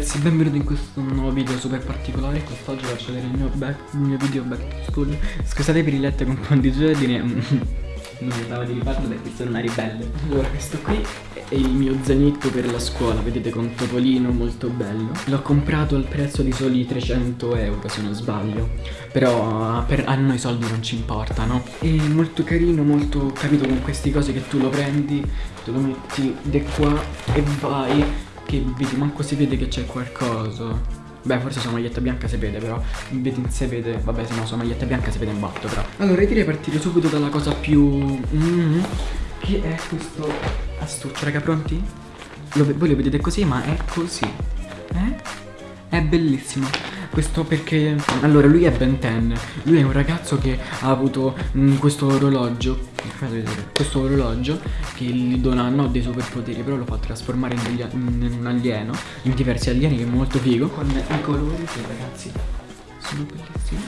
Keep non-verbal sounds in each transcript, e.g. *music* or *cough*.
ragazzi, benvenuti in questo nuovo video super particolare. Quest'oggi faccio vedere il mio, back, il mio video back to school Scusate per i letto con un po' di giorni Non mi stavo di rifarlo perché sono una ribelle. Allora, questo qui è il mio zainetto per la scuola Vedete con topolino molto bello. L'ho comprato al prezzo di soli 300 euro se non sbaglio. Però per, a noi soldi non ci importano È molto carino, molto capito con queste cose che tu lo prendi Te lo metti di qua e vai che vedi, manco si vede che c'è qualcosa. Beh forse sua maglietta bianca si vede però. Vedi se vede. Vabbè se no sua maglietta bianca si vede in botto però. Allora io direi partire subito dalla cosa più mm, Che è questo astuccio raga pronti? Lo, voi lo vedete così ma è così. Eh? È bellissimo questo perché allora lui è Ben 10 lui è un ragazzo che ha avuto mh, mm, questo orologio questo orologio che gli dona non dei superpoteri però lo fa trasformare in, degli, in, un alieno in diversi alieni che è molto figo. Con i colori che ragazzi sono bellissimi.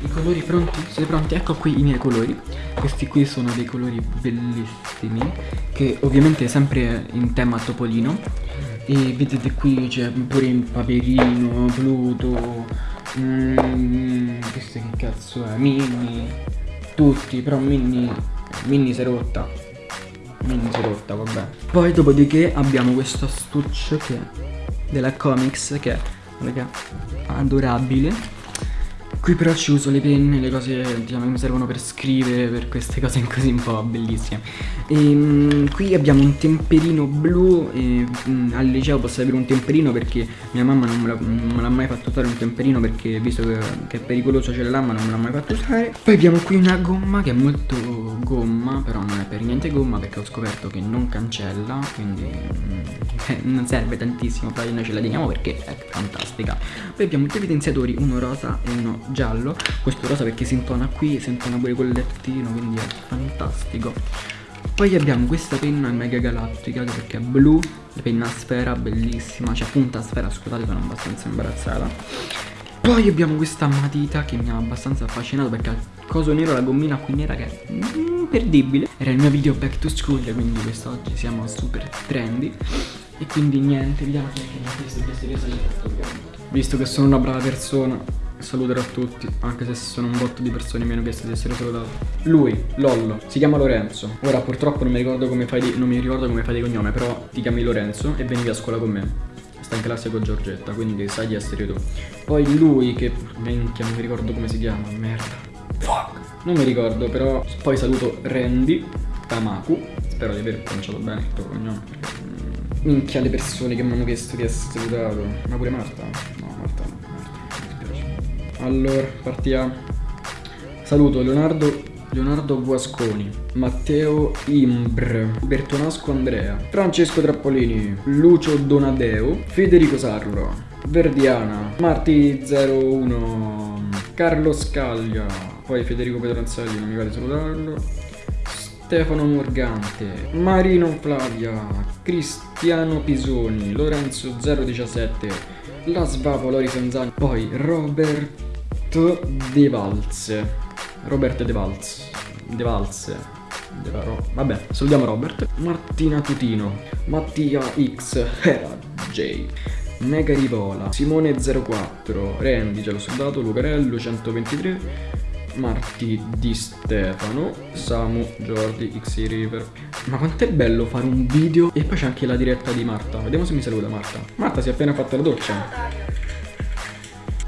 I colori pronti? Siete pronti? Ecco qui i miei colori. Questi qui sono dei colori bellissimi Che ovviamente sempre in tema topolino e vedete qui c'è pure il Paperino, Pluto, mm, questo che cazzo è, Minnie, tutti, però Minnie, Minnie si è rotta, Minnie si è rotta, vabbè. Poi dopodiché abbiamo questo astuccio che è della Comics che è, raga, adorabile Qui però ci uso le penne, le cose diciamo, che mi servono per scrivere, per queste cose così un po' bellissime. E, um, qui abbiamo un temperino blu, e, um, al liceo posso avere un temperino perché mia mamma non me l'ha mai fatto usare un temperino perché visto che, che è pericoloso ce l'ha ma non me l'ha mai fatto usare. Poi abbiamo qui una gomma che è molto gomma, però non è per niente gomma perché ho scoperto che non cancella, quindi um, *laughs* non serve tantissimo, però noi ce la teniamo perché è fantastica. Poi abbiamo due evidenziatori, uno rosa e uno giallo. Questo rosa perché si intona qui si intona pure col lettino quindi è fantastico. Poi abbiamo questa penna mega galattica perché è blu la penna a sfera bellissima cioè punta a sfera scusate sono abbastanza imbarazzata. Poi abbiamo questa matita che mi ha abbastanza affascinato perché ha il coso nero la gommina qui nera che è imperdibile era il mio video back to school quindi quest'oggi siamo super trendy e quindi niente vediamo che mi ha visto visto che sono una brava persona saluterò tutti, anche se sono un botto di persone meno che di essere salutato. Lui, Lollo, si chiama Lorenzo. Ora purtroppo non mi ricordo come fai di, non mi ricordo come fai di cognome, però ti chiami Lorenzo e venivi a scuola con me. Sta in classe con Giorgetta, quindi sai di essere tu. Poi lui che minchia, non mi ricordo come si chiama, merda. Fuck. Non mi ricordo, però poi saluto Randy Tamaku. Spero di aver pronunciato bene il tuo cognome. Minchia le persone che mi hanno chiesto di essere salutato. Ma pure Marta? No, Marta no. Allora, partiamo. Saluto Leonardo, Leonardo Guasconi, Matteo Imbr, Bertonasco Andrea, Francesco Trappolini, Lucio Donadeo, Federico Sarlo, Verdiana, Marti01, Carlo Scaglia, poi Federico Pedronzelli, non mi di salutarlo, Stefano Morgante, Marino Flavia, Cristiano Pisoni, Lorenzo 017, La Svavo Lori Sanzani, poi Robert De Valse. Robert De Valse. De Varo. Vabbè, salutiamo Robert. Martina Tutino. Mattia X. Hera J. Mega Rivola. Simone04. Randy, già l'ho soldato. Lucarello 123. Marti Di Stefano, Samu, Jordi, X River. Ma quanto è bello fare un video e poi c'è anche la diretta di Marta. Vediamo se mi saluta Marta. Marta si è appena fatta la doccia.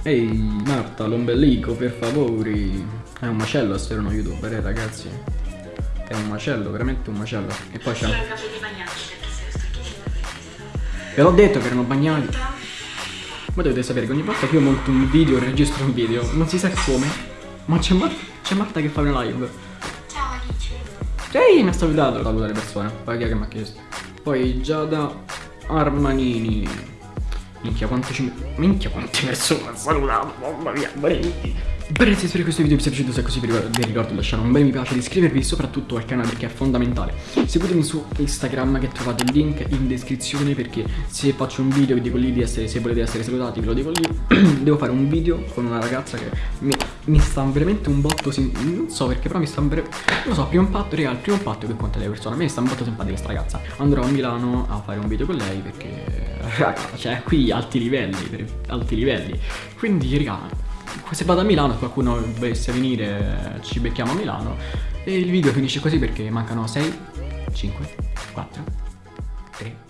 Ehi Marta, l'ombelico per favori È un macello essere uno youtuber eh ragazzi È un macello, veramente un macello E poi c'è Ve l'ho detto che erano bagnati Ma dovete sapere che ogni volta che io monto un video, registro un video Non si sa come Ma c'è Mar Marta che fa una live. Ciao amici. Ehi, mi ha salutato Saluta le persone? Poi chi è che mi ha chiesto? Poi Giada Armanini. Minchia quante ci... Minchia quante persone ho salutato Mamma mia, veramente Ragazzi spero che questo video vi sia piaciuto Se è così vi ricordo di lasciare un bel mi piace di iscrivervi soprattutto al canale perché è fondamentale. Seguitemi su Instagram che trovate il link in descrizione Perché se faccio un video vi dico lì di essere Se volete essere salutati ve lo dico lì. *clears throat* Devo fare un video con una ragazza che mi, mi sta veramente un botto Non so perché però mi sta Non lo so primo impatto Raga il primo impatto che conta delle persone. A me mi sta un botto simpatica questa ragazza. Andrò a Milano a fare un video con lei perché *laughs* Raga cioè qui alti livelli Alti livelli. Quindi raga se vado a Milano se qualcuno dovesse venire ci becchiamo a Milano. E il video finisce così perché mancano 6 5 4 3